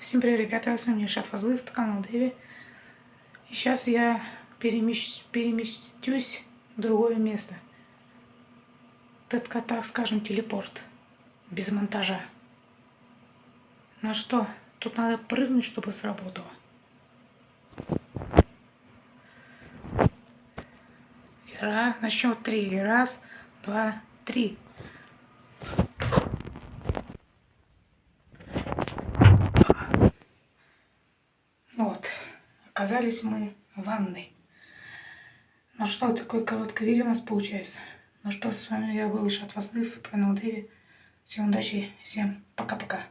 Всем привет, ребята, с вами Шат Фазлыв, канал Дэви. И сейчас я перемещ... переместюсь в другое место. Так, так скажем, телепорт. Без монтажа. Ну что, тут надо прыгнуть, чтобы сработало. Раз, на счет три. Раз, два, три. Вот, оказались мы в ванной. Ну что, такое короткое видео у нас получается. Ну что, с вами я был Ишат Вазлыв, канал Дэви. Всем удачи, всем пока-пока.